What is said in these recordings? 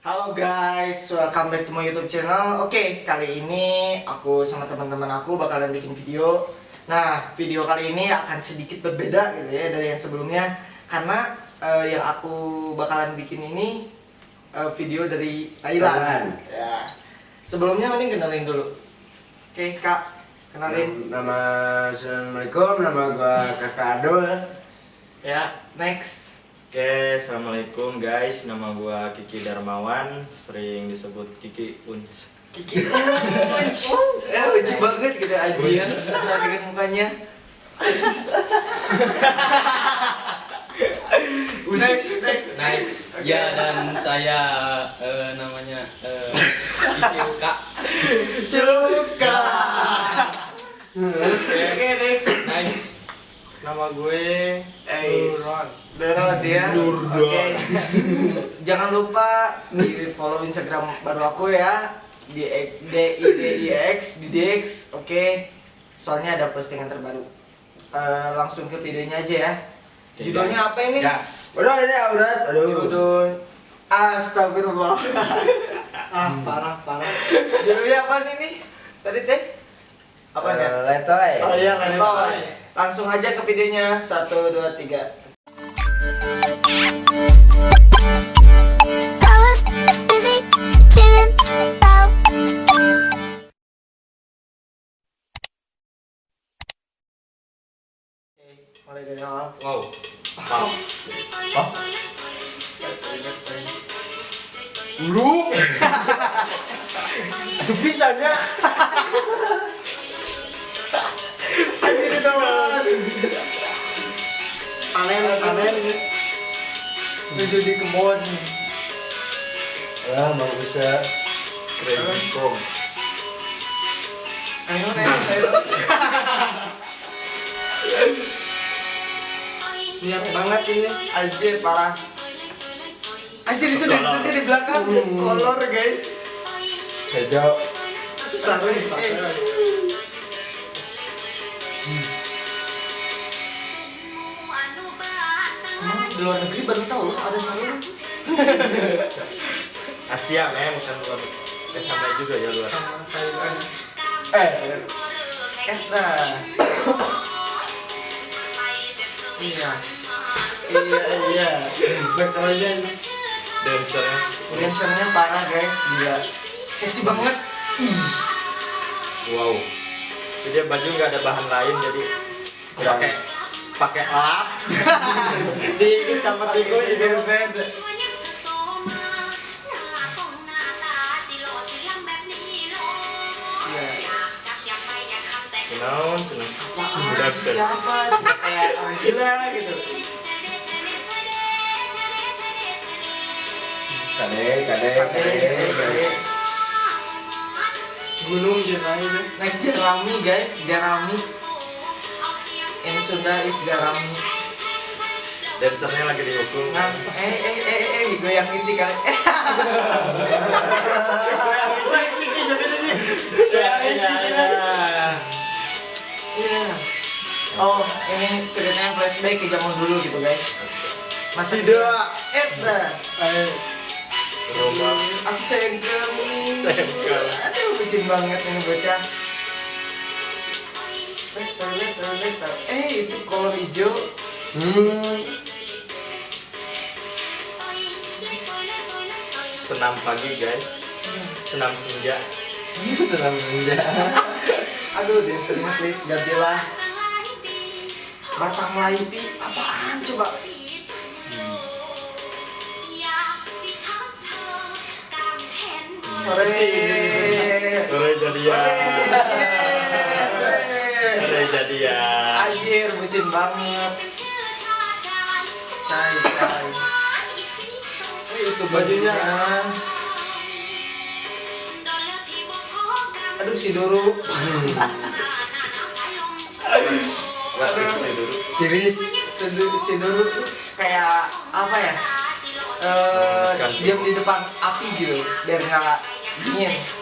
Halo guys, welcome back to my YouTube channel. Oke, kali ini aku sama teman-teman aku bakalan bikin video. Nah, video kali ini akan sedikit berbeda gitu ya dari yang sebelumnya karena eh, yang aku bakalan bikin ini eh, video dari Thailand. Ya. Sebelumnya mending kenalin dulu. Oke, Kak, kenalin. Nama Assalamualaikum, nama gua Kakak Adul. Ya, next. Oke, assalamualaikum guys. Nama gua Kiki Darmawan, sering disebut Kiki Unc. Kiki Unch. Eh, lucu banget gitu aja. Sakit mukanya. Next. Nice. Ya dan saya eh, namanya eh, Kiki Uka. Celuka. Oke, next. Nice. Nama gue eh Doron ya. Oke. Jangan lupa di follow Instagram baru aku ya di D I D I X di Dix. Oke. Soalnya ada postingan terbaru. Eh, langsung ke videonya aja ya. Oke, Judulnya guys. apa ini? Gas. Udah ini udah. Aduh. Judul Astagfirullah. ah, parah, parah. Judulnya apa nih? Tadi teh? Apa Eh, nih? Letoy. Oh iya, letoy. Langsung aja ke videonya. Satu, dua, tiga. Mulai dari awal. Wow. Wow. Lu. Itu pisahnya. Menuju di kebun. Ya, mau bisa. Crazy Frog. Ayo, ayo, ayo. Niat banget ini. Anjir, parah. Anjir itu dancernya di belakang kolor guys. Selalu dipakai. Di luar negeri baru tahu loh ada salur. Asia men, bukan luar. Eh sama juga ya luar. Eh, Eta. Iya. Iya iya. Berkeren. Dancernya. Dancernya parah guys, gila. Seksi banget. Wow. Jadi baju nggak ada bahan lain jadi pakai pakai lap. Di sama genset. Kenaun, seneng. Udah siapa? Kayak orang gila gitu. kade, kade, kade, kade. Gunung Jerami Naik Jerami guys, Jerami. In Sunda is Jerami. Dancernya lagi dihukum. Nah, eh eh eh eh, gue yang inti kali. Eh. Ya, ya, ya. Iya. Oh, ini ceritanya flashback ke zaman dulu gitu guys. Masih ada Eta. Gerobak. Aku sayang kamu. Sengkel. Aduh, bucin banget ini bocah. Letter, letter, letter. Eh, itu kolor hijau. Hmm. Senam pagi guys. Senam senja. Senang senja. Aduh, dancernya please gantilah. Batang Laipi, apaan coba? Hore. Hore jadian. Hore jadian. Anjir, bucin banget. Cai, cai. Eh, itu bajunya. Aduh, si dulu. Tiris. Si Duru, si Duru tuh kayak apa ya? Eh, Kan. diam di depan api gitu, biar nggak dingin.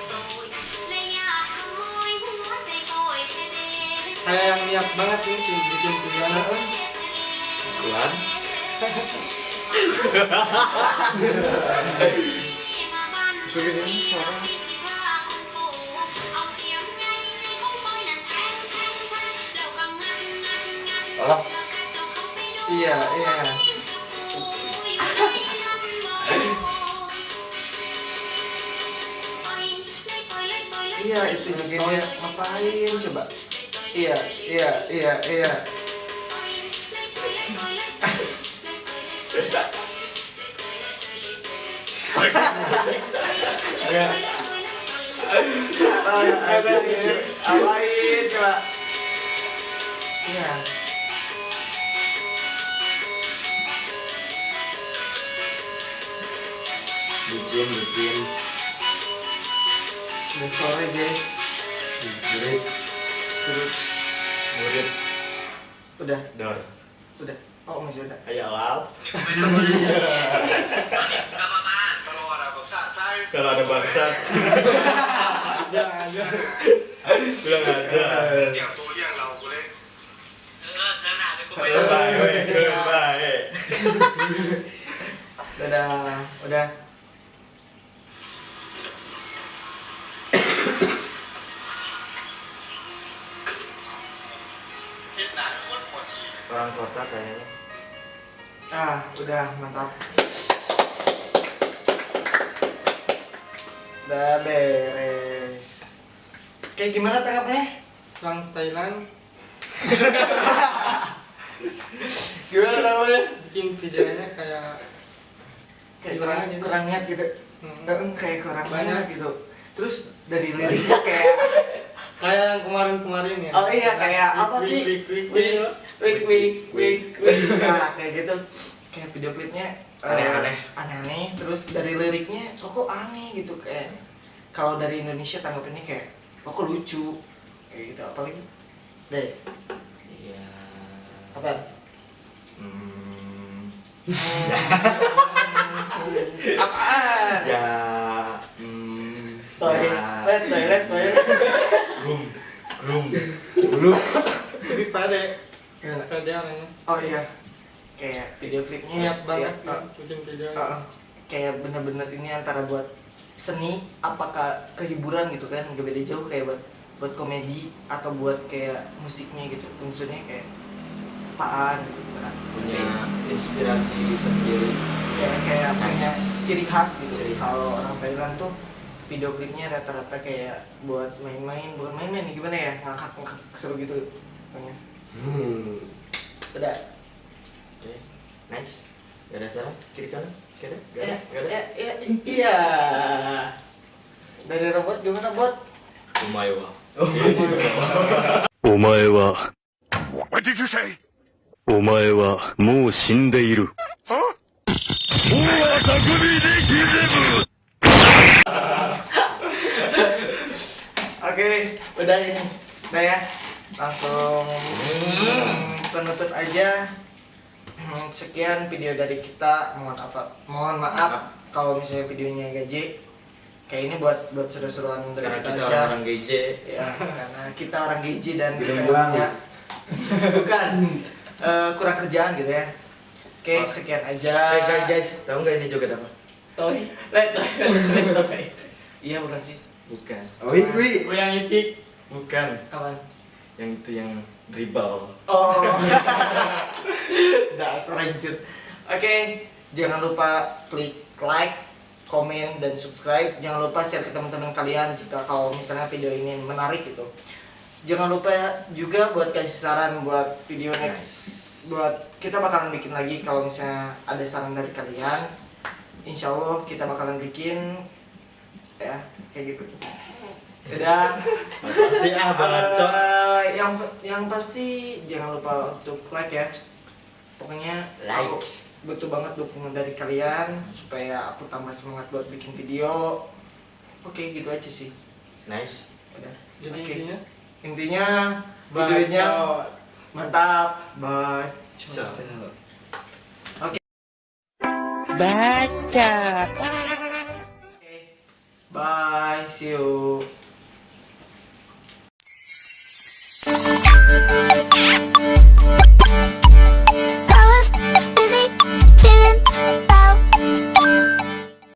Kayak yang niat banget nih bikin video Tuhan. Suruh ini suara. Tolong. Iya, iya. Iya, itu juga dia ngapain coba? Iya, iya, iya, iya. Apain coba? Iya. Bucin, bucin. Udah sore guys. Murid, Terus murid. udah, Dor. udah. Oh masih ada. Ayo lal. Kalau ada Jangan, jangan. bilang aja. Baik, weh, keren baik. Dadah, udah. Orang kota kayaknya. Ah, udah mantap. Udah beres. Kayak gimana tanggapannya? Orang Thailand Gimana tanggapannya? bikin videonya kayak Kayak kurang, gitu? kurang niat gitu. Hmm. Kayak kurang banyak gitu. Terus dari liriknya kayak kayak yang kemarin-kemarin ya. Oh iya, kayak apa, Wik, Ki? wik, wik, Wik, wik. wik, wik, wik, wik. Nah, kayak gitu. Kayak video klipnya eh, Aneh-aneh. aneh-aneh. Terus dari liriknya, kok kok aneh gitu kayak. Kalau dari Indonesia tanggapannya kayak, kok kok lucu. Kayak gitu. Apalagi, deh, Iya. apa? Hmm. Apaan? Ya. Hmm. Toilet, toilet, toilet. Grum. Grum. Tapi pade, Gimana? pade orangnya. Oh iya. Kayak video klipnya Niat banget ya, bikin video. Heeh. kayak bener-bener ini antara buat seni apakah kehiburan gitu kan gak beda jauh kayak buat buat komedi atau buat kayak musiknya gitu unsurnya kayak apaan gitu kan Punya inspirasi sendiri. kayak kayak punya Nice. ciri khas gitu Ciri khas. kalau orang Thailand tuh video klipnya rata-rata kayak buat main-main bukan main-main nih gimana ya ngangkat ngangkat seru gitu pokoknya Hmm. udah Oke. Nice. Gak ada salah? Kiri kanan? Gak ada? Gak ada? Eh, Gak ada? eh, eh, iya dari robot gimana bot Umaywa. お前は、お前はもう死んでいる。 Oke, udah ini. Udah ya. Langsung penutup aja. Hmm, Sekian video dari kita. Mohon apa? Mohon maaf kalau misalnya videonya gaji. Kayak ini buat buat seru-seruan dari Karena kita, kita aja. orang-orang geje. Ya, karena kita orang gaji dan Belum kita punya bukan eh, kurang kerjaan gitu ya. Oke, sekian aja. Eh guys, guys, tahu nggak ini joget apa? Toy. Let, toy. Iya bukan sih. Bukan. Oh, wih, wih. Gue yang itik. Bukan. Apaan? Yang itu yang dribble. Oh. Dasar anjir. Oke, jangan lupa klik like, komen dan subscribe. Jangan lupa share ke teman-teman kalian jika kalau misalnya video ini menarik gitu. Jangan lupa juga buat kasih saran buat video next buat kita bakalan bikin lagi kalau misalnya ada saran dari kalian. Insya Allah kita bakalan bikin ya kayak gitu. Udah. Masih ah bacot. Eh, yang yang pasti jangan lupa untuk like ya. Pokoknya aku Likes. butuh banget dukungan dari kalian supaya aku tambah semangat buat bikin video. Oke, gitu aja sih. Nice. Udah. Jadi Oke. intinya Intinya videonya mantap. Bacot. Oke. Bye. See you.